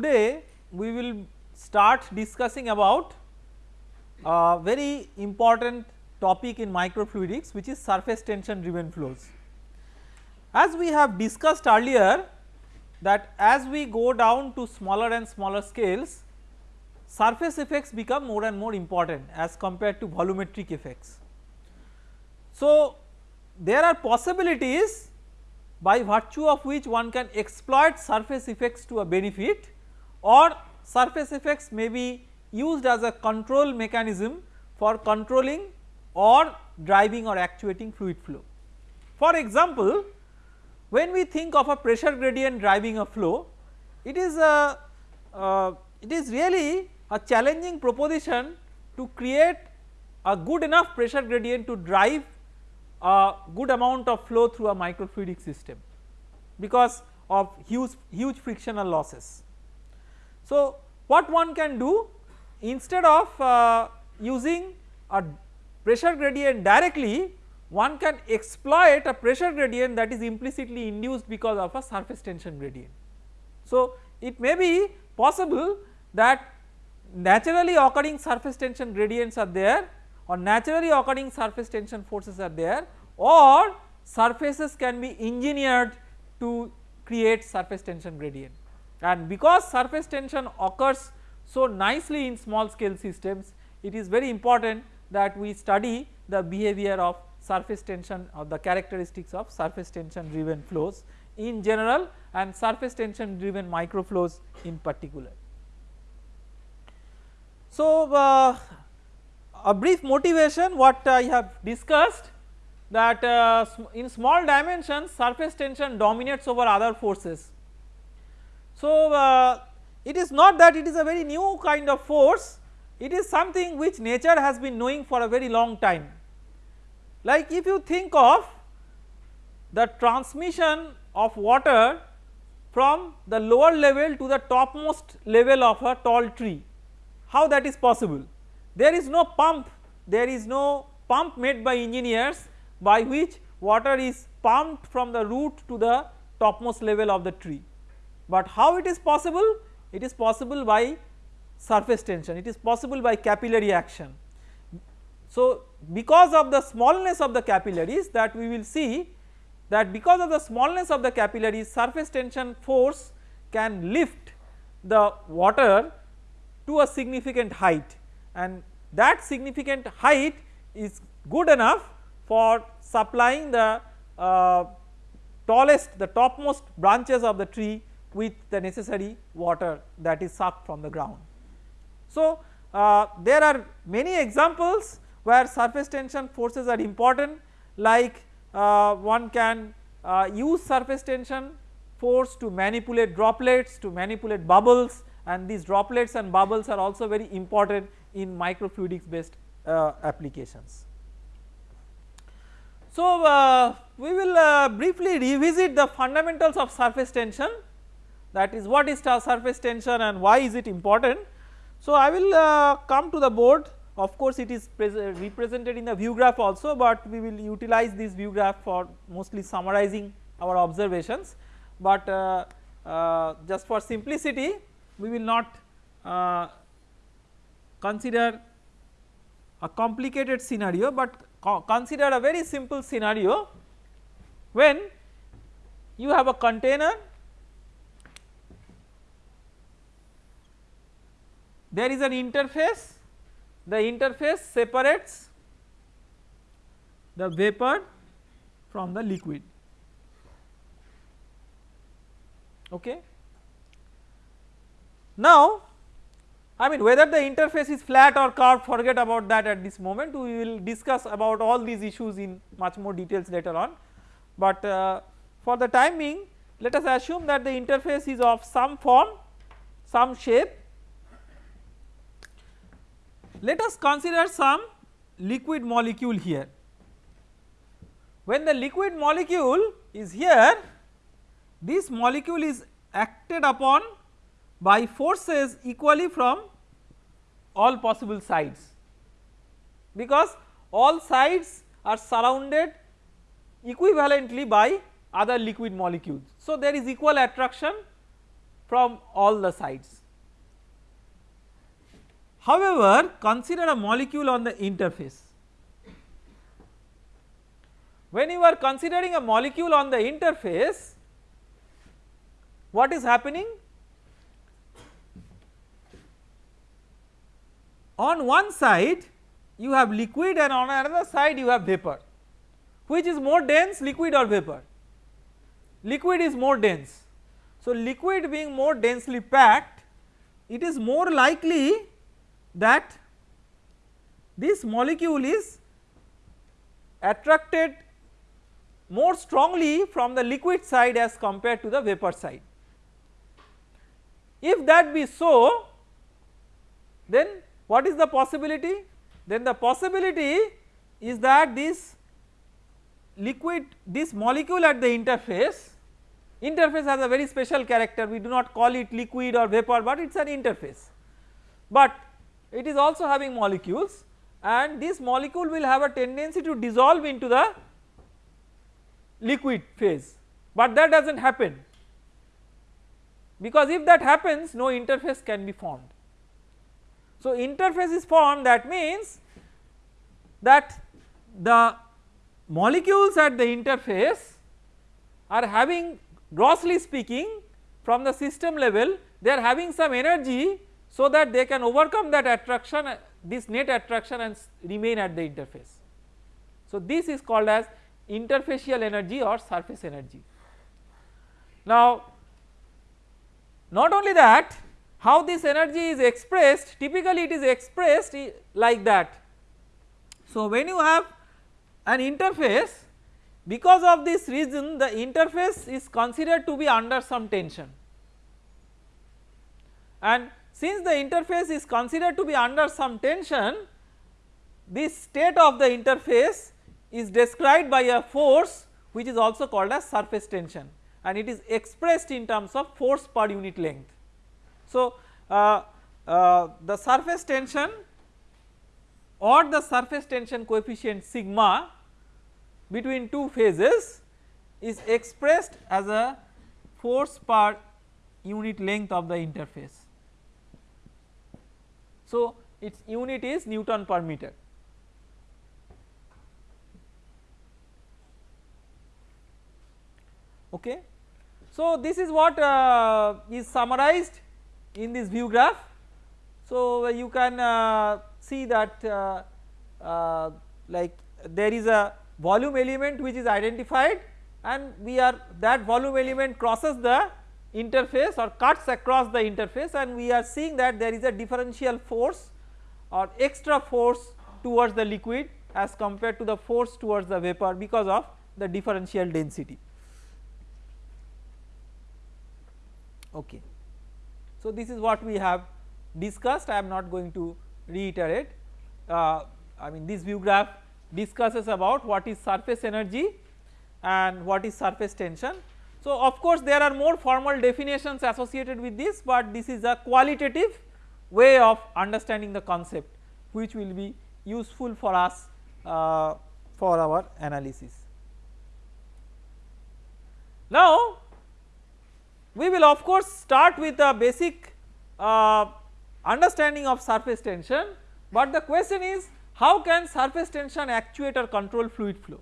today we will start discussing about a very important topic in microfluidics which is surface tension driven flows. As we have discussed earlier that as we go down to smaller and smaller scales surface effects become more and more important as compared to volumetric effects. So, there are possibilities by virtue of which one can exploit surface effects to a benefit or surface effects may be used as a control mechanism for controlling or driving or actuating fluid flow. For example, when we think of a pressure gradient driving a flow it is a uh, it is really a challenging proposition to create a good enough pressure gradient to drive a good amount of flow through a microfluidic system because of huge huge frictional losses. So, what one can do instead of uh, using a pressure gradient directly one can exploit a pressure gradient that is implicitly induced because of a surface tension gradient. So, it may be possible that naturally occurring surface tension gradients are there or naturally occurring surface tension forces are there or surfaces can be engineered to create surface tension gradient and because surface tension occurs so nicely in small scale systems it is very important that we study the behavior of surface tension or the characteristics of surface tension driven flows in general and surface tension driven microflows in particular. So, uh, a brief motivation what I have discussed that uh, in small dimensions surface tension dominates over other forces. So, uh, it is not that it is a very new kind of force it is something which nature has been knowing for a very long time. Like if you think of the transmission of water from the lower level to the topmost level of a tall tree, how that is possible? There is no pump, there is no pump made by engineers by which water is pumped from the root to the topmost level of the tree. But how it is possible? It is possible by surface tension, it is possible by capillary action. So, because of the smallness of the capillaries that we will see that because of the smallness of the capillaries surface tension force can lift the water to a significant height and that significant height is good enough for supplying the uh, tallest the topmost branches of the tree with the necessary water that is sucked from the ground. So, uh, there are many examples where surface tension forces are important like uh, one can uh, use surface tension force to manipulate droplets to manipulate bubbles and these droplets and bubbles are also very important in microfluidics based uh, applications. So, uh, we will uh, briefly revisit the fundamentals of surface tension that is what is surface tension and why is it important. So, I will uh, come to the board of course it is represented in the view graph also, but we will utilize this view graph for mostly summarizing our observations, but uh, uh, just for simplicity we will not uh, consider a complicated scenario, but co consider a very simple scenario when you have a container there is an interface. The interface separates the vapor from the liquid. Okay. Now I mean whether the interface is flat or curved forget about that at this moment. We will discuss about all these issues in much more details later on. But uh, for the time being let us assume that the interface is of some form some shape let us consider some liquid molecule here. When the liquid molecule is here, this molecule is acted upon by forces equally from all possible sides because all sides are surrounded equivalently by other liquid molecules. So, there is equal attraction from all the sides. However, consider a molecule on the interface. When you are considering a molecule on the interface, what is happening? On one side you have liquid and on another side you have vapor. Which is more dense liquid or vapor? Liquid is more dense. So, liquid being more densely packed it is more likely that this molecule is attracted more strongly from the liquid side as compared to the vapor side. If that be so then what is the possibility? Then the possibility is that this liquid this molecule at the interface interface has a very special character we do not call it liquid or vapor but it is an interface but it is also having molecules and this molecule will have a tendency to dissolve into the liquid phase but that does not happen because if that happens no interface can be formed. So interface is formed that means that the molecules at the interface are having grossly speaking from the system level they are having some energy so that they can overcome that attraction this net attraction and remain at the interface. So this is called as interfacial energy or surface energy. Now not only that how this energy is expressed typically it is expressed like that. So when you have an interface because of this reason the interface is considered to be under some tension and since the interface is considered to be under some tension this state of the interface is described by a force which is also called as surface tension and it is expressed in terms of force per unit length. So, uh, uh, the surface tension or the surface tension coefficient sigma between two phases is expressed as a force per unit length of the interface. So, its unit is Newton per meter. Okay. So, this is what uh, is summarized in this view graph. So, you can uh, see that uh, uh, like there is a volume element which is identified and we are that volume element crosses the interface or cuts across the interface and we are seeing that there is a differential force or extra force towards the liquid as compared to the force towards the vapor because of the differential density. Okay. So, this is what we have discussed I am not going to reiterate uh, I mean this view graph discusses about what is surface energy and what is surface tension. So, of course there are more formal definitions associated with this but this is a qualitative way of understanding the concept which will be useful for us uh, for our analysis. Now we will of course start with a basic uh, understanding of surface tension, but the question is how can surface tension actuate or control fluid flow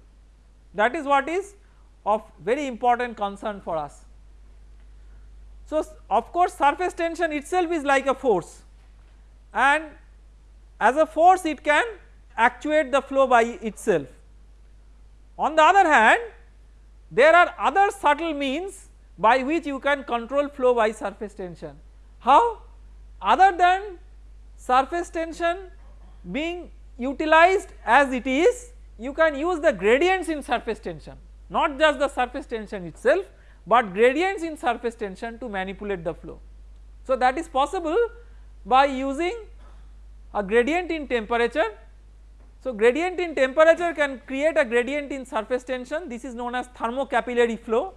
that is what is of very important concern for us. So of course surface tension itself is like a force and as a force it can actuate the flow by itself. On the other hand there are other subtle means by which you can control flow by surface tension. How? Other than surface tension being utilized as it is, you can use the gradients in surface tension, not just the surface tension itself, but gradients in surface tension to manipulate the flow. So that is possible by using a gradient in temperature. So gradient in temperature can create a gradient in surface tension, this is known as thermocapillary flow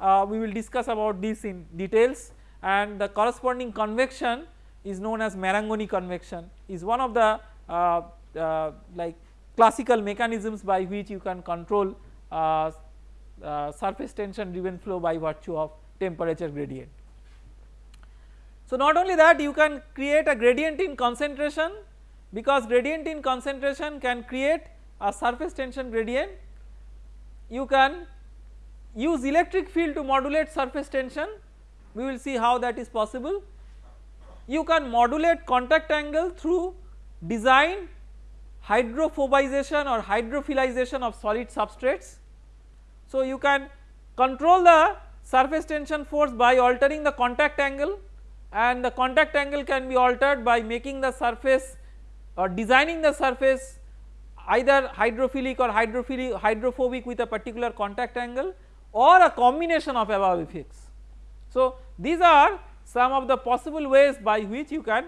uh, we will discuss about this in details and the corresponding convection is known as Marangoni convection is one of the uh, uh, like classical mechanisms by which you can control uh, uh, surface tension driven flow by virtue of temperature gradient. So not only that you can create a gradient in concentration because gradient in concentration can create a surface tension gradient. You can use electric field to modulate surface tension we will see how that is possible. You can modulate contact angle through design hydrophobization or hydrophilization of solid substrates. So you can control the surface tension force by altering the contact angle and the contact angle can be altered by making the surface or designing the surface either hydrophilic or hydrophilic hydrophobic with a particular contact angle or a combination of above effects. So these are some of the possible ways by which you can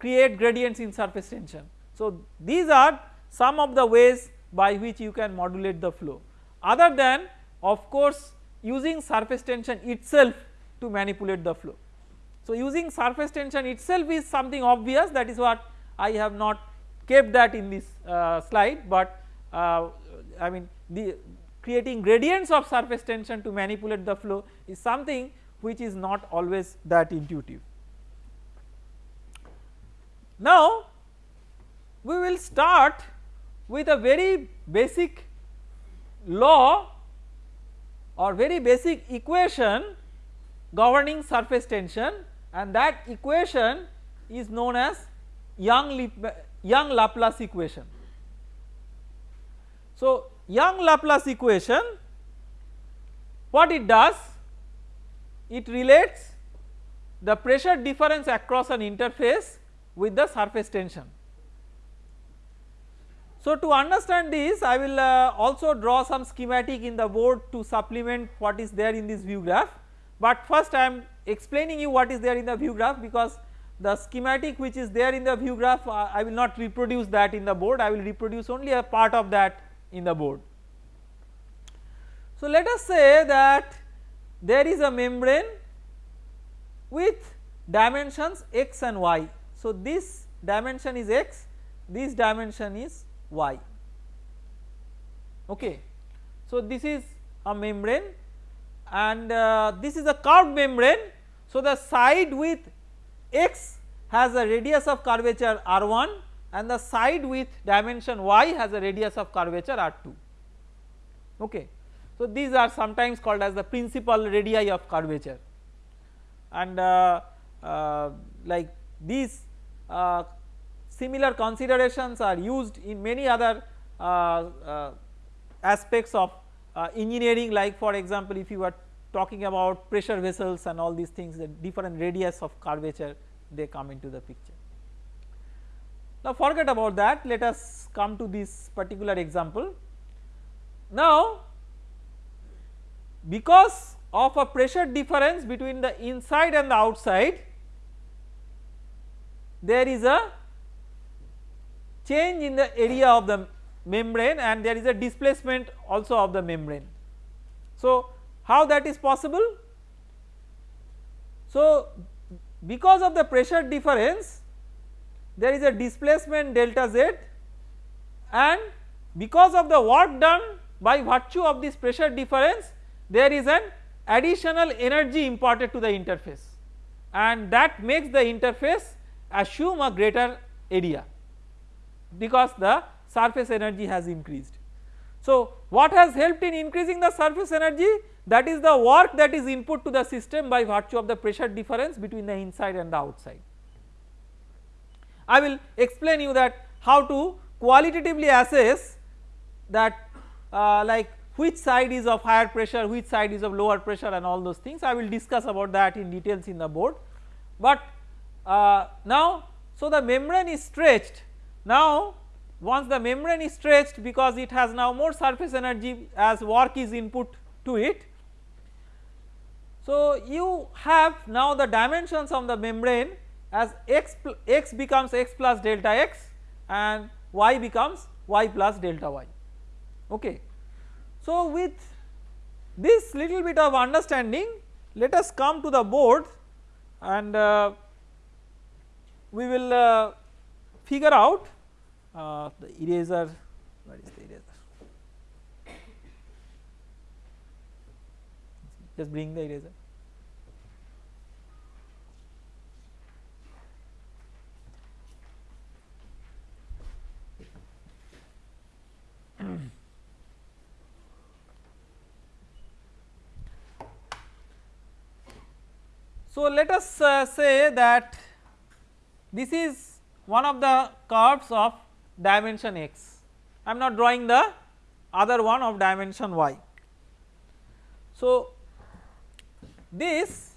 create gradients in surface tension. So these are some of the ways by which you can modulate the flow other than of course using surface tension itself to manipulate the flow. So using surface tension itself is something obvious that is what I have not kept that in this uh, slide but uh, I mean the creating gradients of surface tension to manipulate the flow is something which is not always that intuitive. Now we will start with a very basic law or very basic equation governing surface tension and that equation is known as Young, Young Laplace equation. So Young Laplace equation what it does it relates the pressure difference across an interface with the surface tension. So to understand this I will uh, also draw some schematic in the board to supplement what is there in this view graph but first I am explaining you what is there in the view graph because the schematic which is there in the view graph uh, I will not reproduce that in the board I will reproduce only a part of that in the board. So let us say that there is a membrane with dimensions x and y. So this dimension is x, this dimension is y okay. So this is a membrane and uh, this is a curved membrane. So the side with x has a radius of curvature r1 and the side with dimension y has a radius of curvature r2 okay. So these are sometimes called as the principal radii of curvature and uh, uh, like these uh, similar considerations are used in many other uh, uh, aspects of uh, engineering like for example if you are talking about pressure vessels and all these things the different radius of curvature they come into the picture. Now forget about that let us come to this particular example. Now because of a pressure difference between the inside and the outside there is a change in the area of the membrane and there is a displacement also of the membrane. So how that is possible? So because of the pressure difference there is a displacement delta z and because of the work done by virtue of this pressure difference there is an additional energy imparted to the interface and that makes the interface assume a greater area because the surface energy has increased. So what has helped in increasing the surface energy that is the work that is input to the system by virtue of the pressure difference between the inside and the outside. I will explain you that how to qualitatively assess that uh, like which side is of higher pressure, which side is of lower pressure and all those things I will discuss about that in details in the board. But uh, now so the membrane is stretched now once the membrane is stretched because it has now more surface energy as work is input to it. So you have now the dimensions of the membrane as x, x becomes x plus delta x and y becomes y plus delta y okay. So with this little bit of understanding let us come to the board and uh, we will uh, figure out uh, the eraser. Where is the eraser? Just bring the eraser. So, let us uh, say that this is one of the curves of dimension x, I am not drawing the other one of dimension y. So this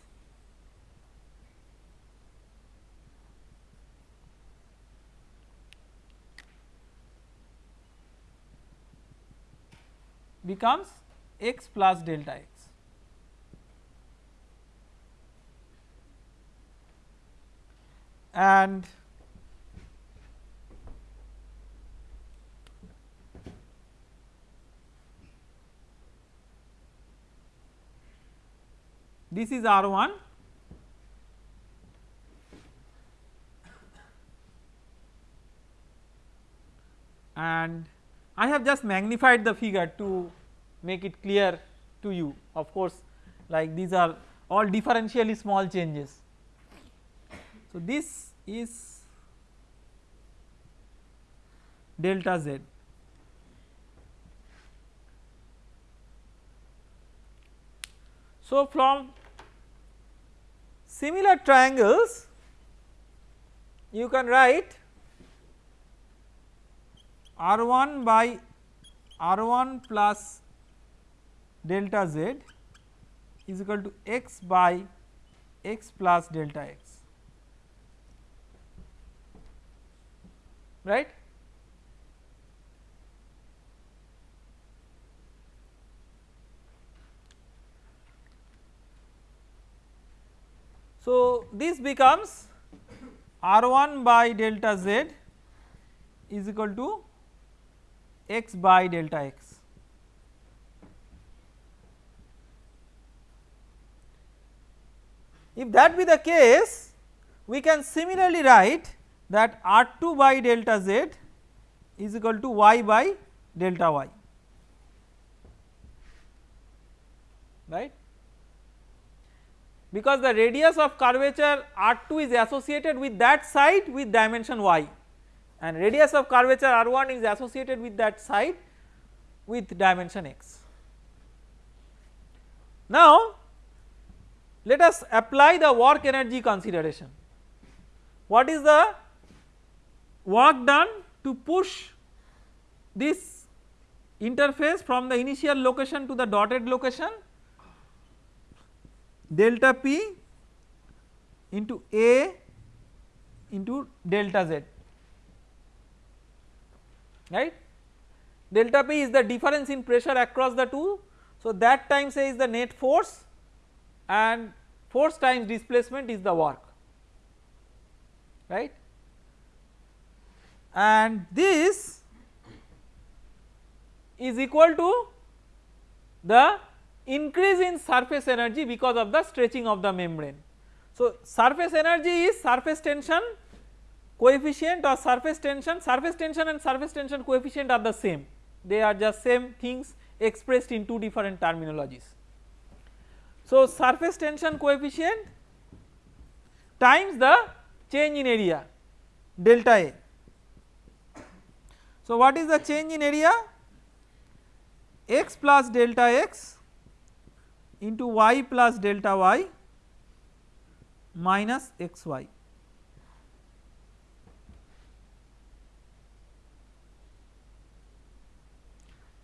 becomes x plus delta x. And this is R1 and I have just magnified the figure to make it clear to you of course like these are all differentially small changes. So this is delta z. So from similar triangles you can write R1 by R1 plus delta z is equal to x by x plus delta x right. So, this becomes R1 by delta z is equal to x by delta x. If that be the case we can similarly write that R2 by delta z is equal to y by delta y right because the radius of curvature R2 is associated with that side with dimension y and radius of curvature R1 is associated with that side with dimension x. Now let us apply the work energy consideration. What is the work done to push this interface from the initial location to the dotted location delta p into A into delta z right. Delta P is the difference in pressure across the two. So, that time say is the net force and force times displacement is the work right and this is equal to the increase in surface energy because of the stretching of the membrane. So, surface energy is surface tension coefficient or surface tension, surface tension and surface tension coefficient are the same they are just same things expressed in two different terminologies. So, surface tension coefficient times the change in area delta A. So, what is the change in area x plus delta x into y plus delta y minus x y.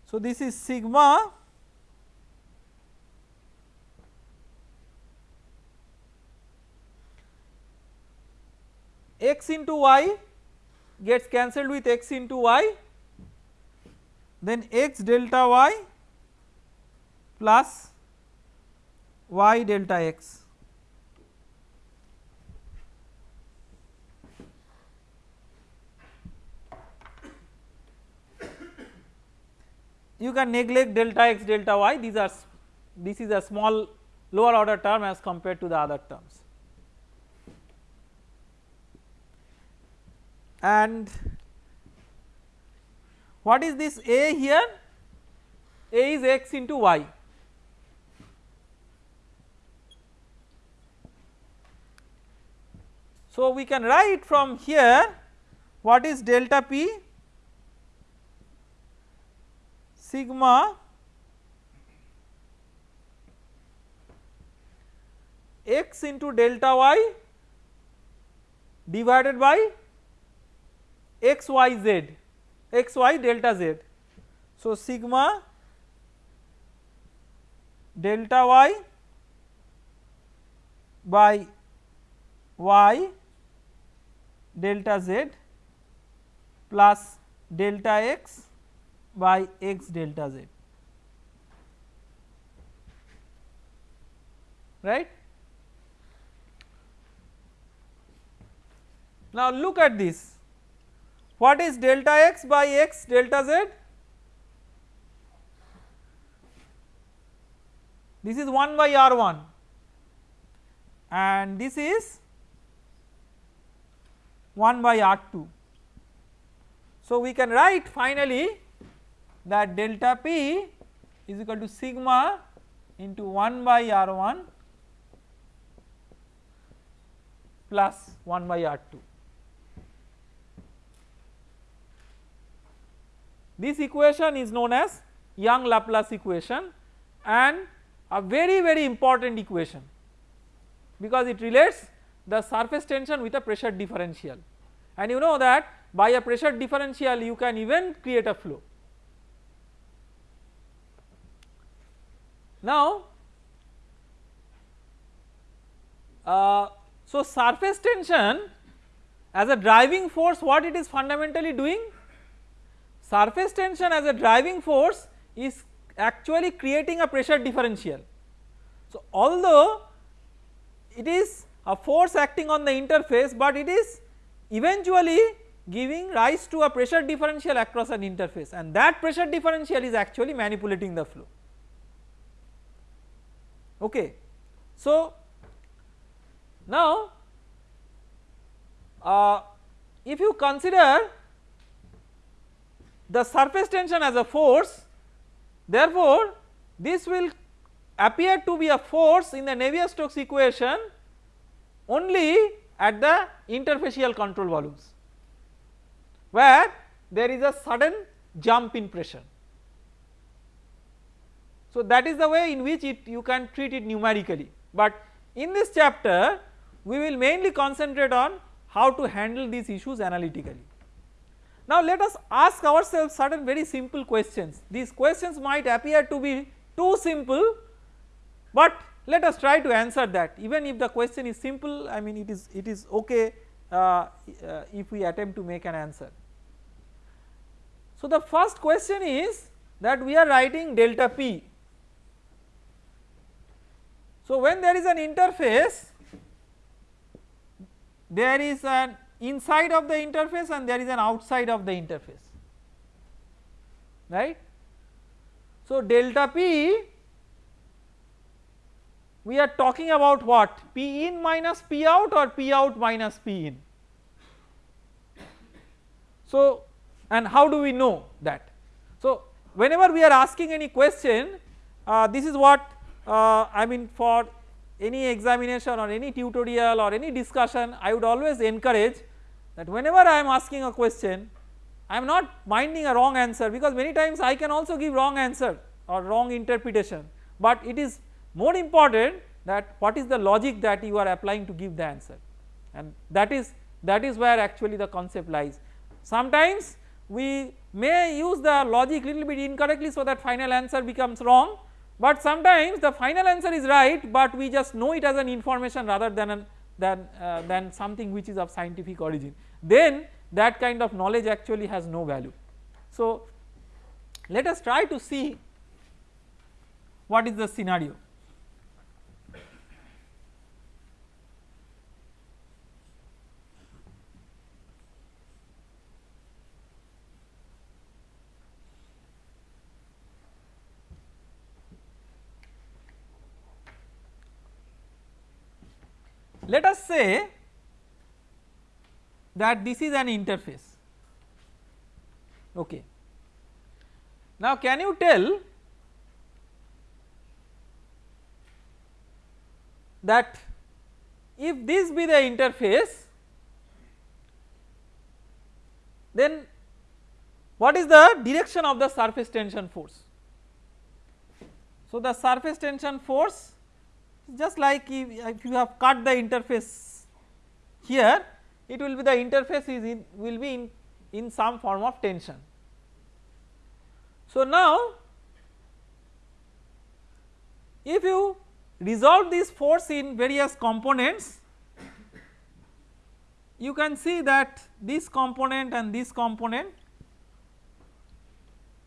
So, this is sigma x into y gets cancelled with x into y then x delta y plus y delta x. You can neglect delta x delta y. These are this is a small lower order term as compared to the other terms. And what is this a here? A is x into y so we can write from here what is delta p sigma x into delta y divided by x y z x y delta z. So, sigma delta y by y delta z plus delta x by x delta z. Right. Now look at this. What is delta x by x delta z? This is 1 by r1 and this is 1 by r2. So we can write finally that delta p is equal to sigma into 1 by r1 plus 1 by r2. This equation is known as Young Laplace equation and a very very important equation because it relates the surface tension with a pressure differential and you know that by a pressure differential you can even create a flow. Now uh, so surface tension as a driving force what it is fundamentally doing? Surface tension as a driving force is actually creating a pressure differential. So although it is a force acting on the interface but it is eventually giving rise to a pressure differential across an interface and that pressure differential is actually manipulating the flow okay. So now uh, if you consider the surface tension as a force therefore this will appear to be a force in the Navier-Stokes equation only at the interfacial control volumes where there is a sudden jump in pressure. So that is the way in which it you can treat it numerically but in this chapter we will mainly concentrate on how to handle these issues analytically. Now let us ask ourselves certain very simple questions these questions might appear to be too simple but let us try to answer that even if the question is simple I mean it is it is okay uh, uh, if we attempt to make an answer. So the first question is that we are writing delta p. So when there is an interface there is an inside of the interface and there is an outside of the interface right. So delta p we are talking about what P in minus P out or P out minus P in. So and how do we know that? So whenever we are asking any question uh, this is what uh, I mean for any examination or any tutorial or any discussion I would always encourage that whenever I am asking a question I am not minding a wrong answer because many times I can also give wrong answer or wrong interpretation but it is more important that what is the logic that you are applying to give the answer and that is that is where actually the concept lies. Sometimes we may use the logic little bit incorrectly so that final answer becomes wrong but sometimes the final answer is right but we just know it as an information rather than an than uh, than something which is of scientific origin then that kind of knowledge actually has no value. So let us try to see what is the scenario. Let us say that this is an interface okay. Now can you tell that if this be the interface then what is the direction of the surface tension force. So the surface tension force just like if, if you have cut the interface here it will be the interface is in will be in, in some form of tension. So, now if you resolve this force in various components you can see that this component and this component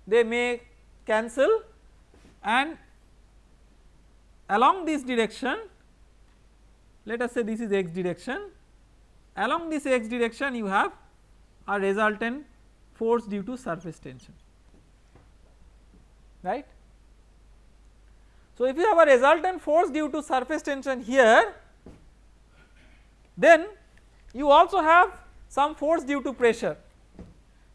they may cancel and along this direction let us say this is x direction along this x direction you have a resultant force due to surface tension right. So, if you have a resultant force due to surface tension here then you also have some force due to pressure.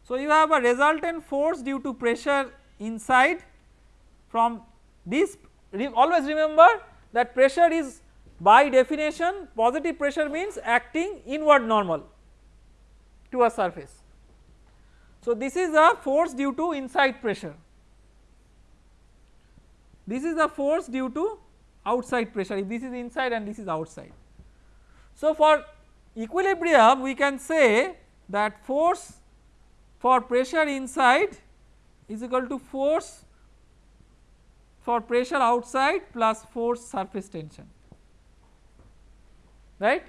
So, you have a resultant force due to pressure inside from this always remember that pressure is by definition positive pressure means acting inward normal to a surface. So, this is a force due to inside pressure, this is a force due to outside pressure if this is inside and this is outside. So, for equilibrium we can say that force for pressure inside is equal to force for pressure outside plus force surface tension right.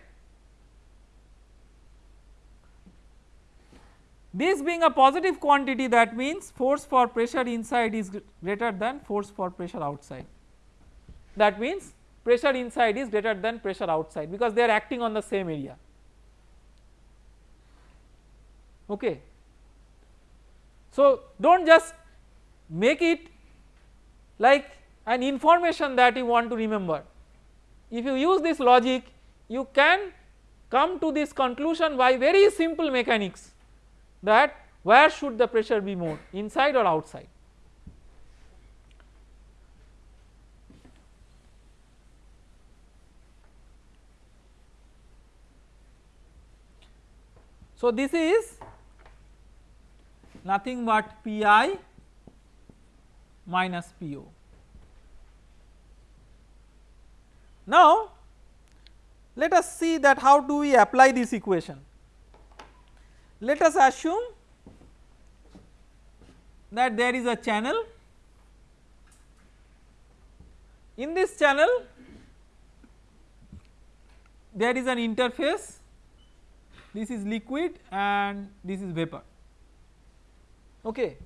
This being a positive quantity that means force for pressure inside is greater than force for pressure outside that means pressure inside is greater than pressure outside because they are acting on the same area okay. So do not just make it like an information that you want to remember. If you use this logic you can come to this conclusion by very simple mechanics that where should the pressure be more inside or outside. So this is nothing but Pi minus PO. Now let us see that how do we apply this equation. Let us assume that there is a channel in this channel there is an interface this is liquid and this is vapor okay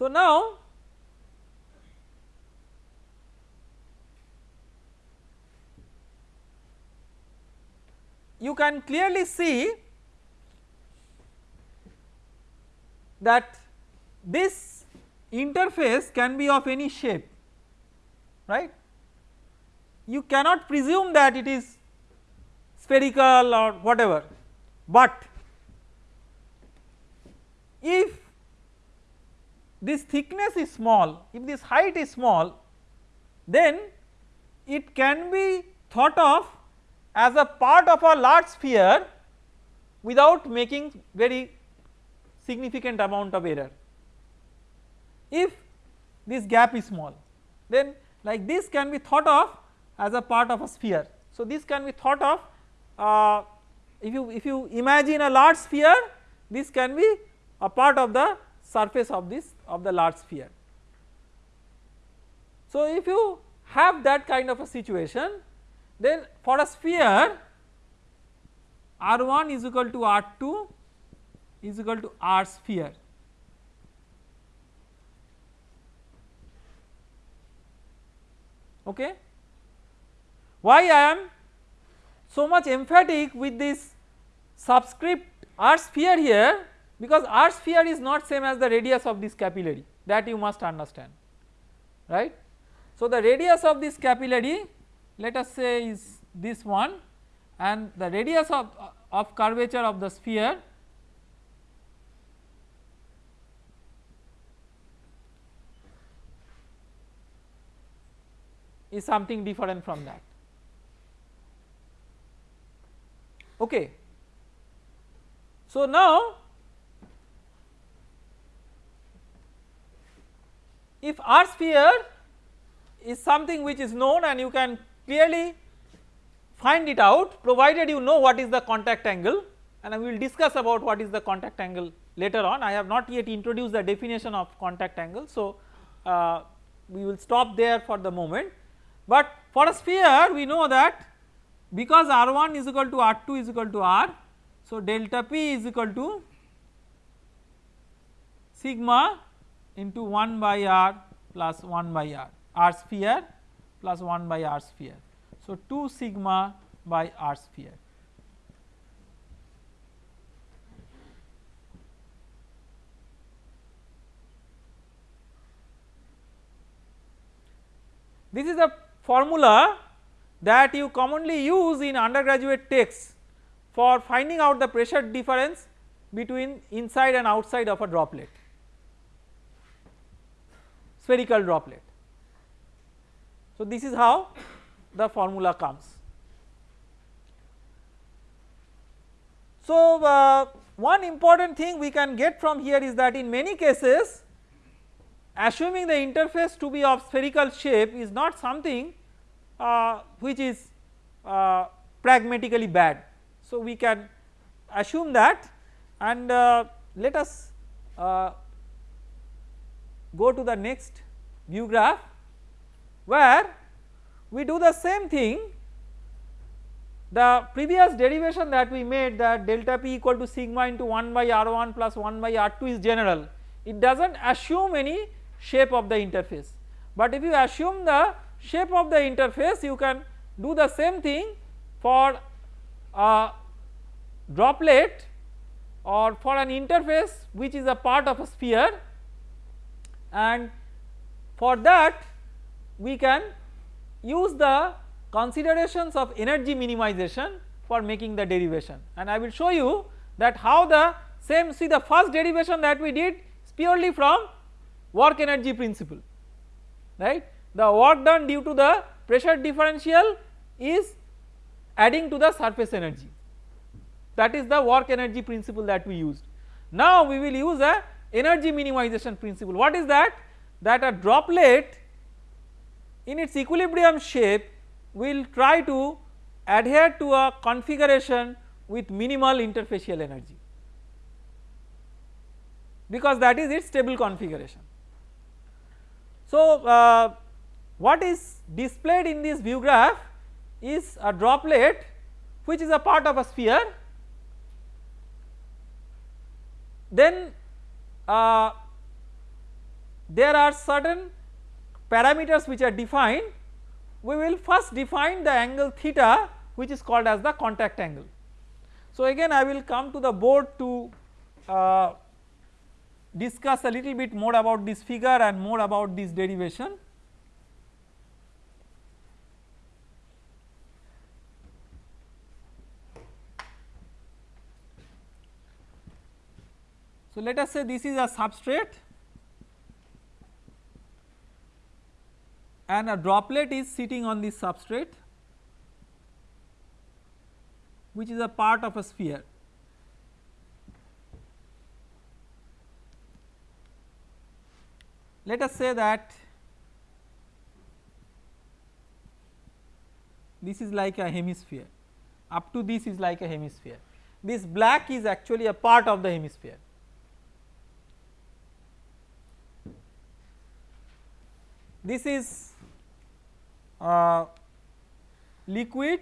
So, now you can clearly see that this interface can be of any shape right. You cannot presume that it is spherical or whatever, but if this thickness is small, if this height is small then it can be thought of as a part of a large sphere without making very significant amount of error. If this gap is small then like this can be thought of as a part of a sphere. So this can be thought of uh, if you if you imagine a large sphere this can be a part of the surface of this of the large sphere. So if you have that kind of a situation then for a sphere R1 is equal to R2 is equal to R sphere. Okay. Why I am so much emphatic with this subscript R sphere here because R sphere is not same as the radius of this capillary that you must understand right. So the radius of this capillary let us say is this one and the radius of, of curvature of the sphere is something different from that. okay. So now if R sphere is something which is known and you can clearly find it out provided you know what is the contact angle and we will discuss about what is the contact angle later on I have not yet introduced the definition of contact angle. So, uh, we will stop there for the moment but for a sphere we know that because R1 is equal to R2 is equal to R. So, delta P is equal to sigma into 1 by R plus 1 by R, R sphere plus 1 by R sphere. So, 2 sigma by R sphere. This is a formula that you commonly use in undergraduate texts for finding out the pressure difference between inside and outside of a droplet spherical droplet. So, this is how the formula comes. So, uh, one important thing we can get from here is that in many cases assuming the interface to be of spherical shape is not something uh, which is uh, pragmatically bad. So, we can assume that and uh, let us uh, go to the next view graph where we do the same thing. The previous derivation that we made that delta p equal to sigma into 1 by r1 plus 1 by r2 is general. It does not assume any shape of the interface. But if you assume the shape of the interface you can do the same thing for a droplet or for an interface which is a part of a sphere and for that we can use the considerations of energy minimization for making the derivation. And I will show you that how the same see the first derivation that we did is purely from work energy principle right? The work done due to the pressure differential is adding to the surface energy. That is the work energy principle that we used. Now we will use a energy minimization principle. What is that? That a droplet in its equilibrium shape will try to adhere to a configuration with minimal interfacial energy. Because that is its stable configuration. So, uh, what is displayed in this view graph is a droplet which is a part of a sphere. Then uh, there are certain parameters which are defined we will first define the angle theta which is called as the contact angle. So again I will come to the board to uh, discuss a little bit more about this figure and more about this derivation. So let us say this is a substrate and a droplet is sitting on this substrate which is a part of a sphere. Let us say that this is like a hemisphere. Up to this is like a hemisphere. This black is actually a part of the hemisphere this is uh, liquid,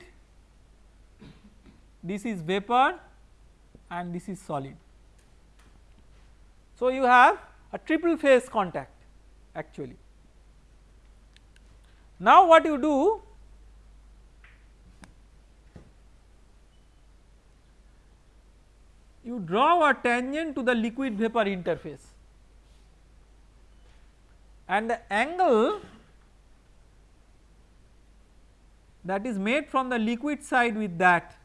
this is vapor and this is solid. So, you have a triple phase contact actually. Now, what you do you draw a tangent to the liquid vapor interface and the angle that is made from the liquid side with that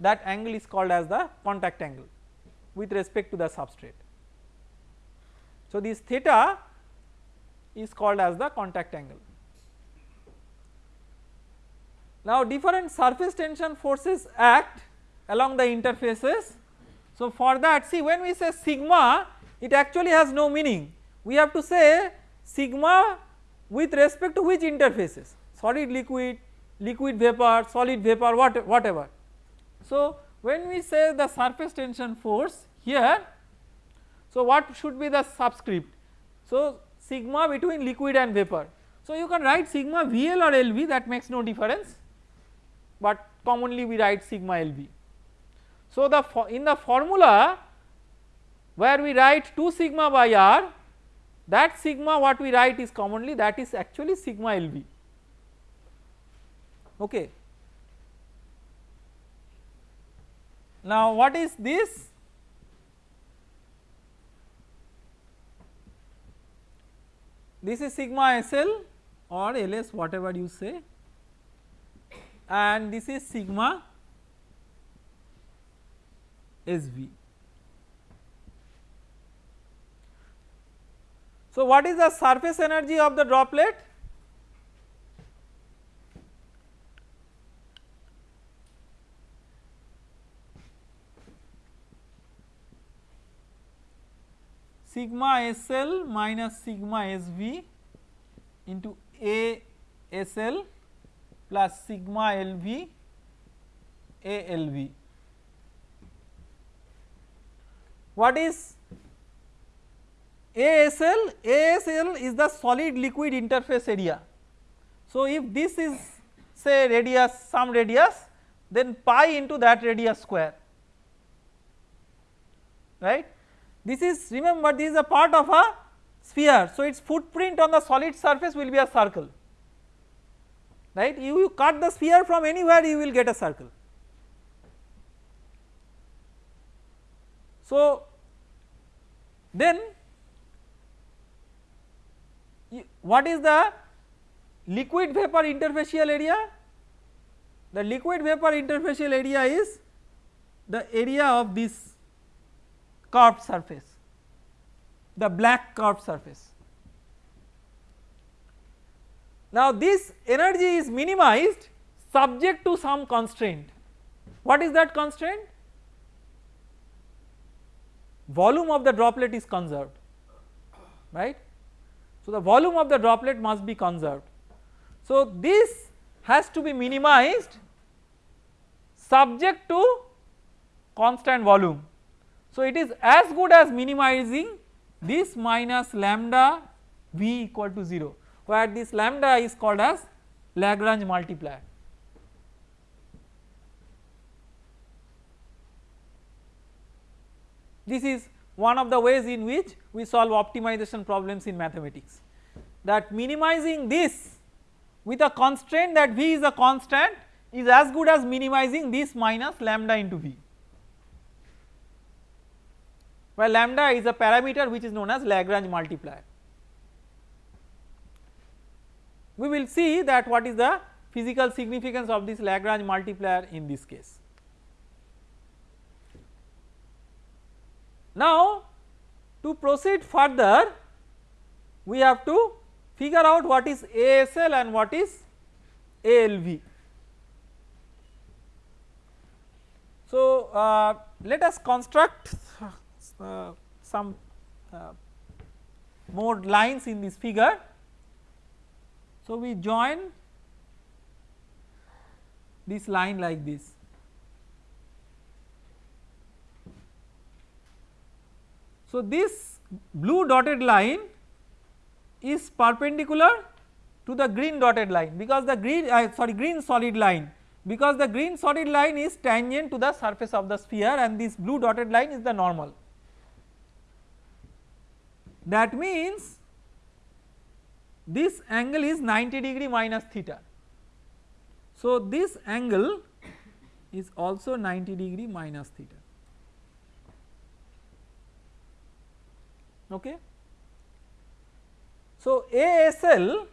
that angle is called as the contact angle with respect to the substrate. So, this theta is called as the contact angle. Now, different surface tension forces act along the interfaces. So for that see when we say sigma it actually has no meaning we have to say sigma with respect to which interfaces solid liquid, liquid vapor, solid vapor what, whatever. So when we say the surface tension force here so what should be the subscript so sigma between liquid and vapor so you can write sigma VL or LV that makes no difference but commonly we write sigma LV. So the in the formula where we write 2 sigma by R that sigma what we write is commonly that is actually sigma LV okay. Now what is this? This is sigma SL or LS whatever you say and this is sigma SV. So what is the surface energy of the droplet? sigma SL minus sigma SV into A SL plus sigma LV A LV. What is ASL? ASL is the solid liquid interface area. So, if this is say radius some radius then pi into that radius square right this is remember this is a part of a sphere. So, its footprint on the solid surface will be a circle right you, you cut the sphere from anywhere you will get a circle. So, then what is the liquid vapor interfacial area? The liquid vapor interfacial area is the area of this curved surface, the black curved surface. Now this energy is minimized subject to some constraint. What is that constraint? Volume of the droplet is conserved, right. So the volume of the droplet must be conserved. So this has to be minimized subject to constant volume so, it is as good as minimizing this minus lambda v equal to 0 where this lambda is called as Lagrange multiplier. This is one of the ways in which we solve optimization problems in mathematics that minimizing this with a constraint that v is a constant is as good as minimizing this minus lambda into v where lambda is a parameter which is known as Lagrange multiplier. We will see that what is the physical significance of this Lagrange multiplier in this case. Now to proceed further we have to figure out what is ASL and what is ALV. So uh, let us construct uh, some uh, more lines in this figure. So, we join this line like this. So, this blue dotted line is perpendicular to the green dotted line because the green uh, sorry green solid line because the green solid line is tangent to the surface of the sphere and this blue dotted line is the normal. That means this angle is 90 degree minus theta. So, this angle is also 90 degree minus theta. Okay. So, ASL,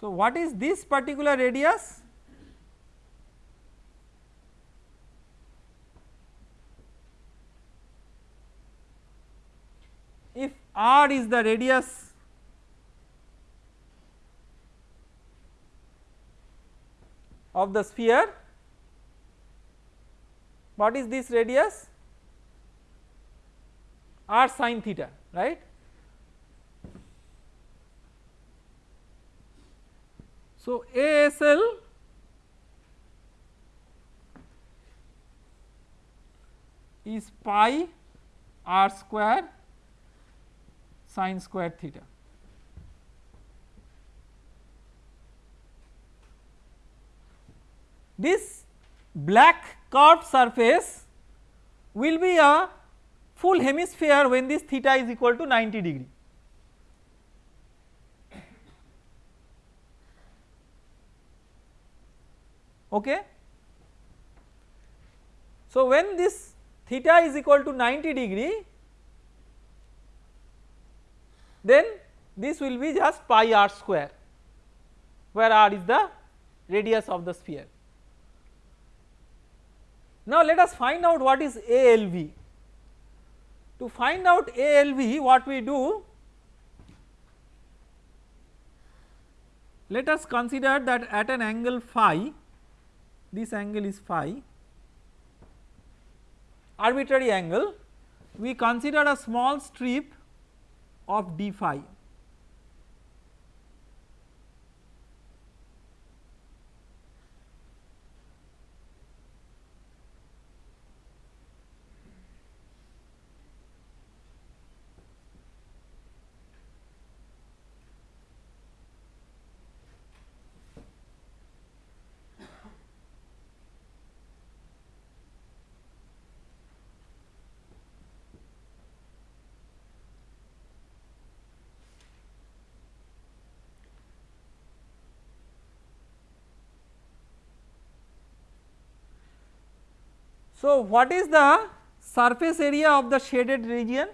so what is this particular radius? if r is the radius of the sphere what is this radius r sine theta right. So, ASL is pi r square sine square theta. This black curved surface will be a full hemisphere when this theta is equal to 90 degree. Okay. So, when this theta is equal to 90 degree then this will be just pi r square where r is the radius of the sphere. Now let us find out what is ALV. To find out ALV what we do let us consider that at an angle phi this angle is phi arbitrary angle we consider a small strip of d phi So, what is the surface area of the shaded region?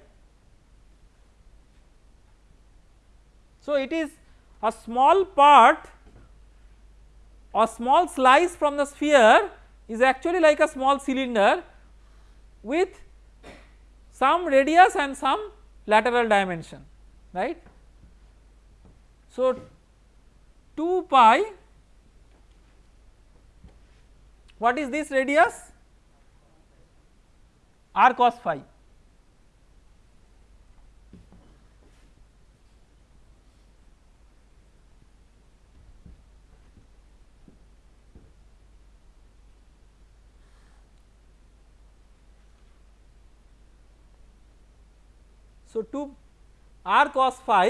So, it is a small part a small slice from the sphere is actually like a small cylinder with some radius and some lateral dimension right. So, 2 pi what is this radius r cos phi. So, 2 r cos phi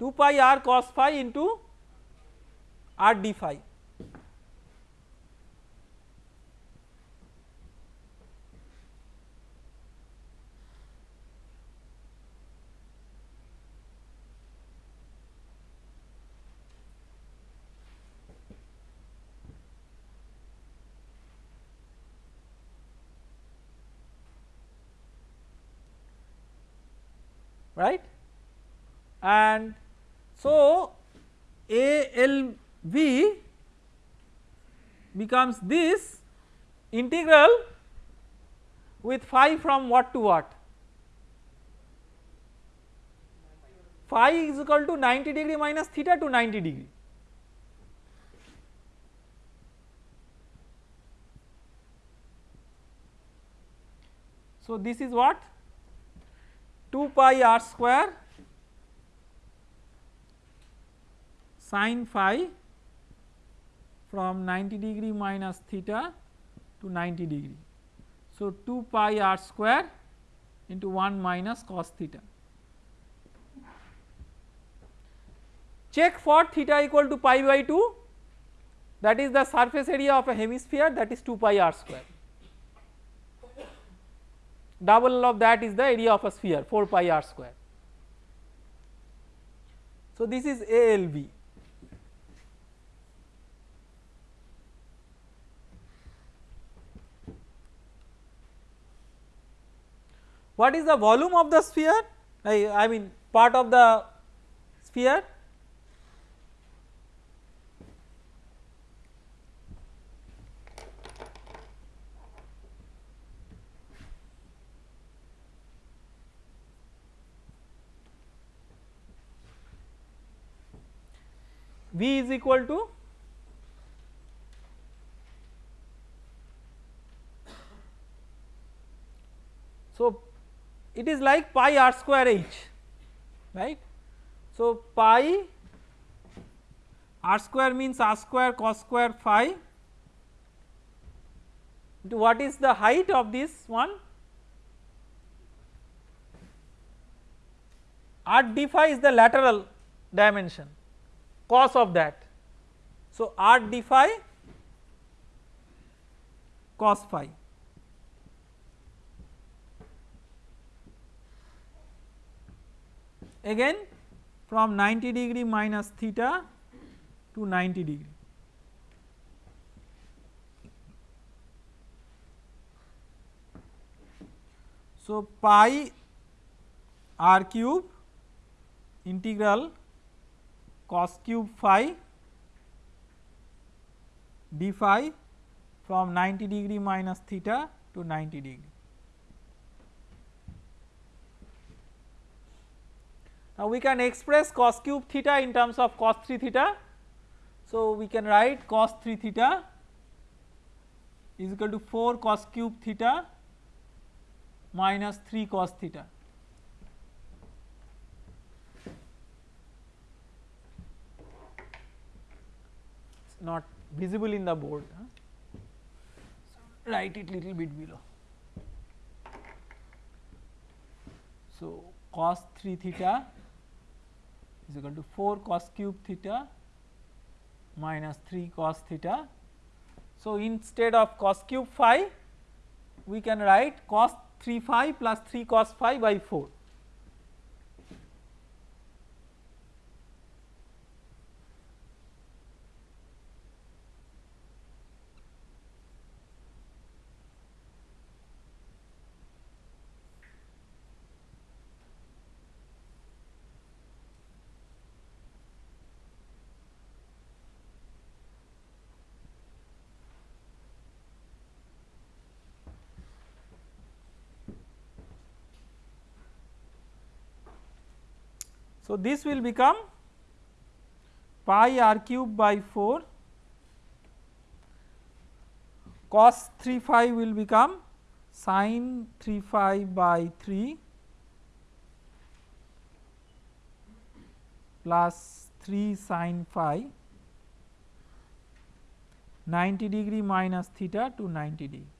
2 pi r cos phi into r d phi right? And so ALV becomes this integral with phi from what to what? Phi is equal to 90 degree minus theta to 90 degree. So this is what 2 pi r square sine phi from 90 degree minus theta to 90 degree. So, 2 pi r square into 1 minus cos theta. Check for theta equal to pi by 2 that is the surface area of a hemisphere that is 2 pi r square double of that is the area of a sphere 4 pi r square. So, this is ALV. What is the volume of the sphere? I, I mean part of the sphere V is equal to So, it is like pi r square h right. So, pi r square means r square cos square phi what is the height of this one r d phi is the lateral dimension cos of that. So, r d phi cos phi again from 90 degree minus theta to 90 degree. So, pi r cube integral cos cube phi d phi from 90 degree minus theta to 90 degree. Now, we can express cos cube theta in terms of cos 3 theta. So, we can write cos 3 theta is equal to 4 cos cube theta minus 3 cos theta. Not visible in the board, huh? so write it little bit below. So, cos 3 theta is equal to 4 cos cube theta minus 3 cos theta. So, instead of cos cube phi we can write cos 3 phi plus 3 cos phi by 4. So, this will become pi r cube by 4 cos 3 phi will become sin 3 phi by 3 plus 3 sin phi 90 degree minus theta to 90 degree.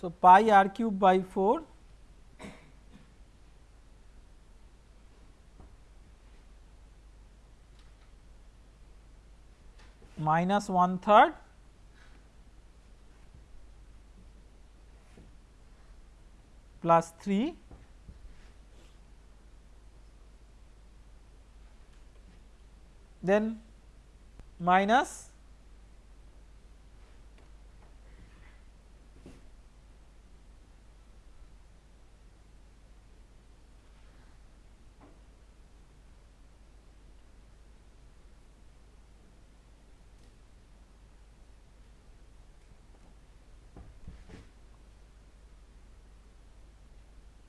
So, pi r cube by 4 minus 1 third plus 3 then minus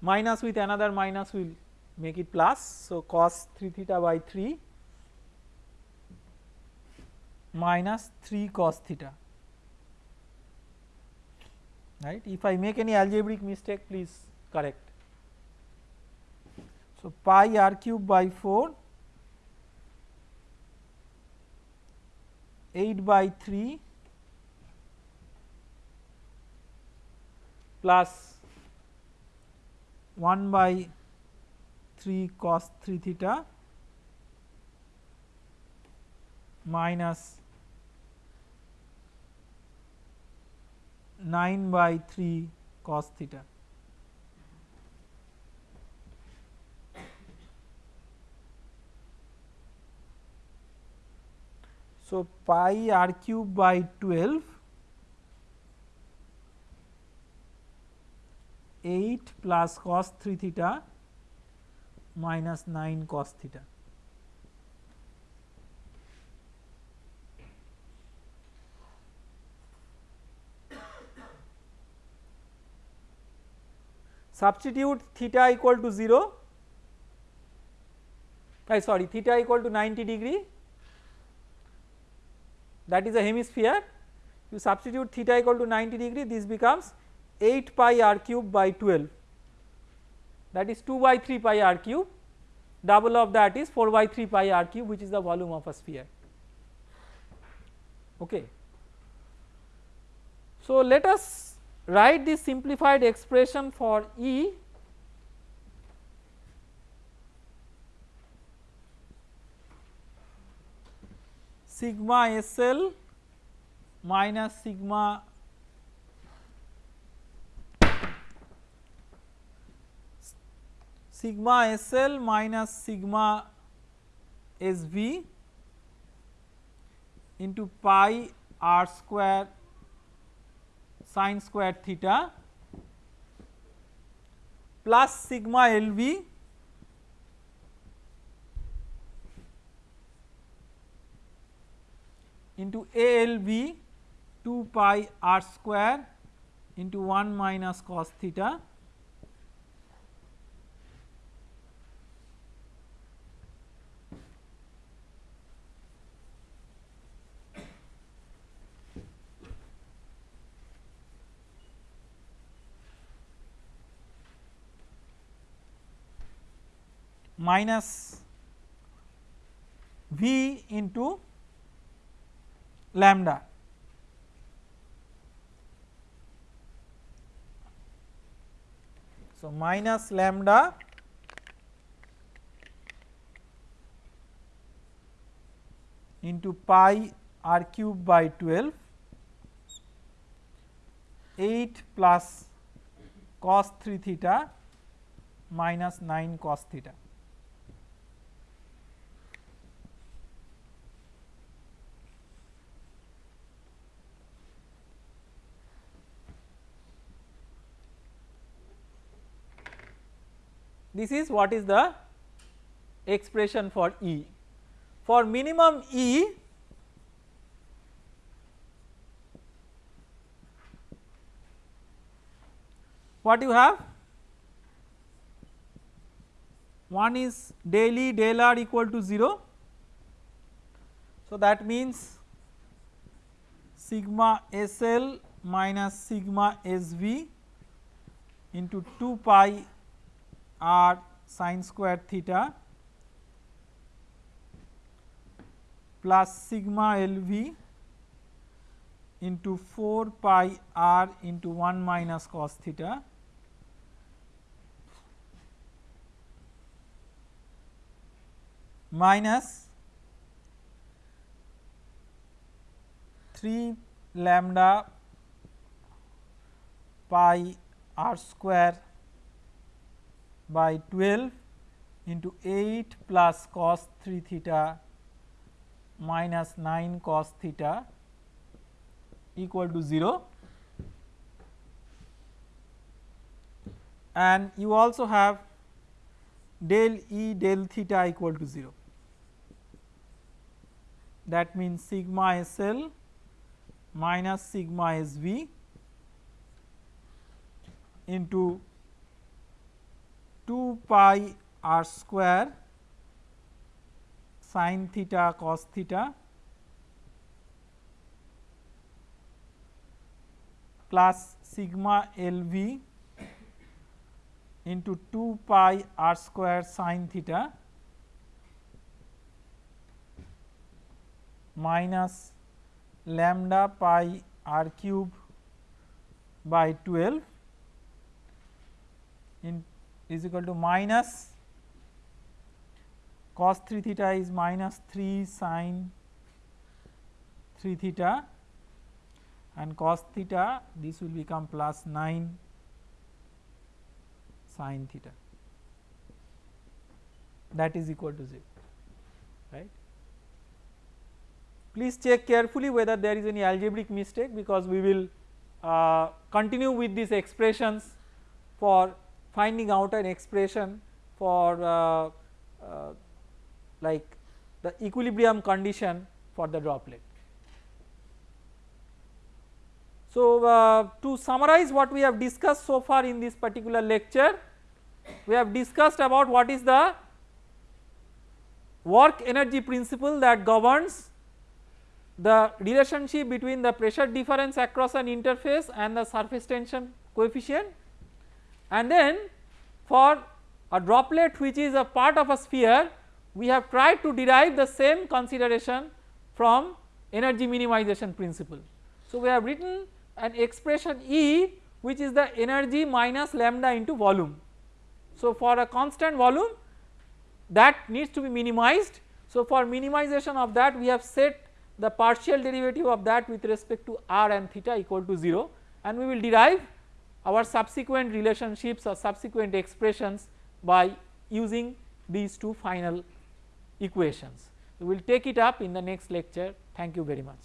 minus with another minus will make it plus. So, cos 3 theta by 3 minus 3 cos theta right. If I make any algebraic mistake please correct. So, pi r cube by 4 8 by 3 plus 1 by 3 cos 3 theta minus 9 by 3 cos theta. So, pi r cube by 12 8 plus cos 3 theta minus 9 cos theta. Substitute theta equal to 0 I sorry theta equal to 90 degree. That is a hemisphere. You substitute theta equal to 90 degree this becomes 8 pi r cube by 12 that is 2 by 3 pi r cube. Double of that is 4 by 3 pi r cube which is the volume of a sphere. Okay. So let us write this simplified expression for E. Sigma SL minus sigma sigma SL minus sigma SV into pi r square sine square theta plus sigma LV into ALV 2 pi r square into 1 minus cos theta minus V into lambda. So, minus lambda into pi r cube by 12 8 plus cos 3 theta minus 9 cos theta. This is what is the expression for E. For minimum E, what you have? One is del E del R equal to 0. So, that means sigma SL minus sigma SV into 2 pi r sine square theta plus sigma LV into 4 pi r into 1 minus cos theta minus 3 lambda pi r square by 12 into 8 plus cos 3 theta minus 9 cos theta equal to 0 and you also have del E del theta equal to 0 that means sigma SL minus sigma SV into 2 pi r square sin theta cos theta plus sigma L v into 2 pi r square sin theta minus lambda pi r cube by 12 in is equal to minus cos 3 theta is minus 3 sin 3 theta and cos theta this will become plus 9 sin theta that is equal to 0 right. Please check carefully whether there is any algebraic mistake because we will uh, continue with these expressions for finding out an expression for uh, uh, like the equilibrium condition for the droplet. So, uh, to summarize what we have discussed so far in this particular lecture, we have discussed about what is the work energy principle that governs the relationship between the pressure difference across an interface and the surface tension coefficient and then for a droplet which is a part of a sphere we have tried to derive the same consideration from energy minimization principle. So, we have written an expression E which is the energy minus lambda into volume. So, for a constant volume that needs to be minimized. So, for minimization of that we have set the partial derivative of that with respect to r and theta equal to 0 and we will derive our subsequent relationships or subsequent expressions by using these two final equations. We will take it up in the next lecture. Thank you very much.